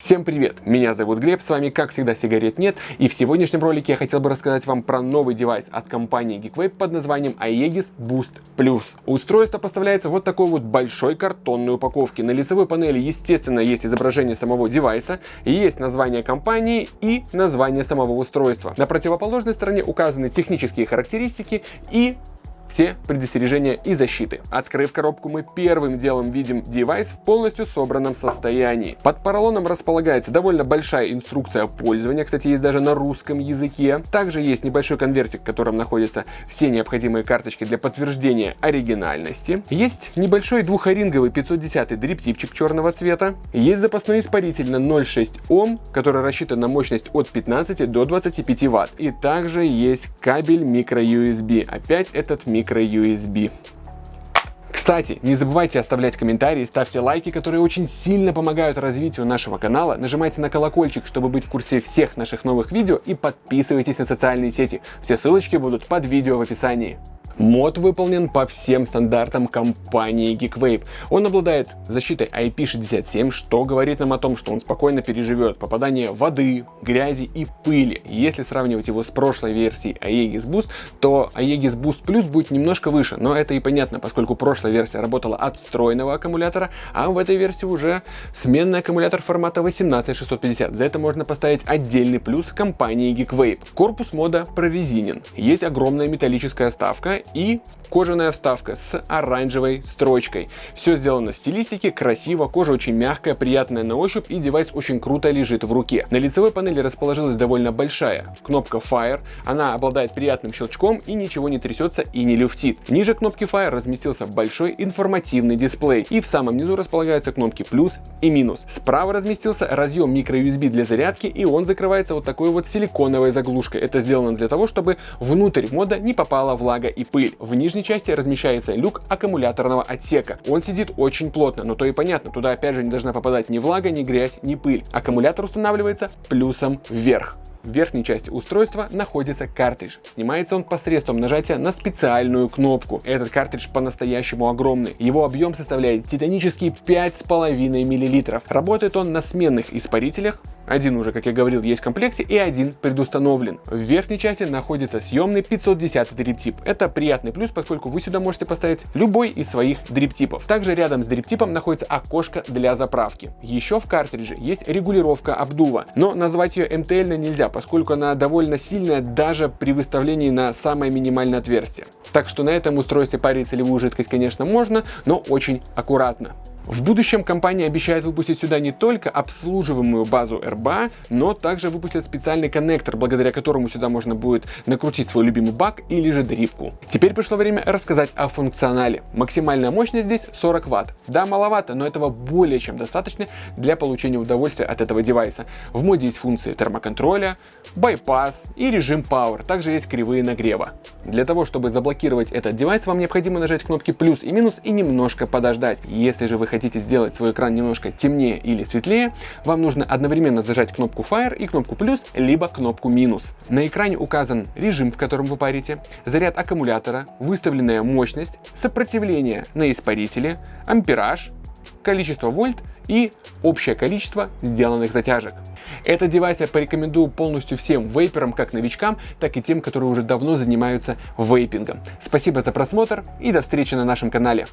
Всем привет! Меня зовут Глеб, с вами как всегда сигарет нет, и в сегодняшнем ролике я хотел бы рассказать вам про новый девайс от компании Geekwave под названием Aegis Boost Plus. Устройство поставляется вот такой вот большой картонной упаковке. На лицевой панели, естественно, есть изображение самого девайса, есть название компании и название самого устройства. На противоположной стороне указаны технические характеристики и все предостережения и защиты. Открыв коробку, мы первым делом видим девайс в полностью собранном состоянии. Под поролоном располагается довольно большая инструкция пользования, кстати, есть даже на русском языке. Также есть небольшой конвертик, в котором находятся все необходимые карточки для подтверждения оригинальности. Есть небольшой двухоринговый 510 дриптипчик черного цвета. Есть запасной испаритель на 0,6 Ом, который рассчитан на мощность от 15 до 25 Ватт. И также есть кабель micro-USB. Опять этот micro micro-USB. Кстати, не забывайте оставлять комментарии, ставьте лайки, которые очень сильно помогают развитию нашего канала, нажимайте на колокольчик, чтобы быть в курсе всех наших новых видео и подписывайтесь на социальные сети. Все ссылочки будут под видео в описании. Мод выполнен по всем стандартам компании Geekwave. Он обладает защитой IP67, что говорит нам о том, что он спокойно переживет попадание воды, грязи и пыли. Если сравнивать его с прошлой версией Aegis Boost, то Aegis Boost Plus будет немножко выше, но это и понятно, поскольку прошлая версия работала от встроенного аккумулятора, а в этой версии уже сменный аккумулятор формата 18650. За это можно поставить отдельный плюс компании Geekwave. Корпус мода прорезинен, есть огромная металлическая ставка и кожаная вставка с оранжевой строчкой. Все сделано в стилистике, красиво, кожа очень мягкая, приятная на ощупь и девайс очень круто лежит в руке. На лицевой панели расположилась довольно большая кнопка Fire, она обладает приятным щелчком и ничего не трясется и не люфтит. Ниже кнопки Fire разместился большой информативный дисплей и в самом низу располагаются кнопки плюс и минус. Справа разместился разъем micro-USB для зарядки и он закрывается вот такой вот силиконовой заглушкой. Это сделано для того, чтобы внутрь мода не попала влага и пыль пыль. В нижней части размещается люк аккумуляторного отсека. Он сидит очень плотно, но то и понятно, туда опять же не должна попадать ни влага, ни грязь, ни пыль. Аккумулятор устанавливается плюсом вверх. В верхней части устройства находится картридж. Снимается он посредством нажатия на специальную кнопку. Этот картридж по-настоящему огромный. Его объем составляет титанические 5,5 мл. Работает он на сменных испарителях, один уже, как я говорил, есть в комплекте и один предустановлен. В верхней части находится съемный 510 дриптип. Это приятный плюс, поскольку вы сюда можете поставить любой из своих дриптипов. Также рядом с дриптипом находится окошко для заправки. Еще в картридже есть регулировка обдува, но назвать ее MTL нельзя, поскольку она довольно сильная даже при выставлении на самое минимальное отверстие. Так что на этом устройстве парить целевую жидкость, конечно, можно, но очень аккуратно. В будущем компания обещает выпустить сюда не только обслуживаемую базу RBA, но также выпустит специальный коннектор, благодаря которому сюда можно будет накрутить свой любимый бак или же дрипку. Теперь пришло время рассказать о функционале. Максимальная мощность здесь 40 Вт. Да, маловато, но этого более чем достаточно для получения удовольствия от этого девайса. В моде есть функции термоконтроля, байпас и режим Power. Также есть кривые нагрева. Для того, чтобы заблокировать этот девайс, вам необходимо нажать кнопки плюс и минус и немножко подождать. Если же вы хотите хотите сделать свой экран немножко темнее или светлее, вам нужно одновременно зажать кнопку Fire и кнопку плюс, либо кнопку минус. На экране указан режим, в котором вы парите, заряд аккумулятора, выставленная мощность, сопротивление на испарителе, ампераж, количество вольт и общее количество сделанных затяжек. Этот девайс я порекомендую полностью всем вейперам, как новичкам, так и тем, которые уже давно занимаются вейпингом. Спасибо за просмотр и до встречи на нашем канале.